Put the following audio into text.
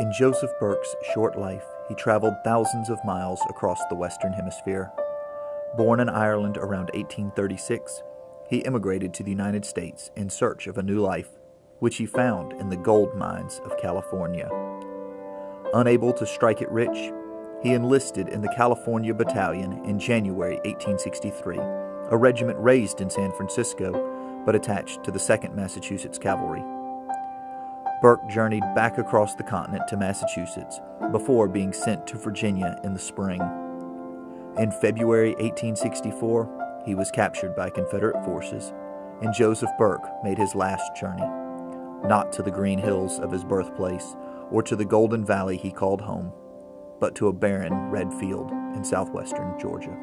In Joseph Burke's short life, he traveled thousands of miles across the Western Hemisphere. Born in Ireland around 1836, he immigrated to the United States in search of a new life, which he found in the gold mines of California. Unable to strike it rich, he enlisted in the California Battalion in January 1863, a regiment raised in San Francisco but attached to the 2nd Massachusetts Cavalry. Burke journeyed back across the continent to Massachusetts before being sent to Virginia in the spring. In February 1864, he was captured by Confederate forces, and Joseph Burke made his last journey, not to the green hills of his birthplace or to the golden valley he called home, but to a barren red field in southwestern Georgia.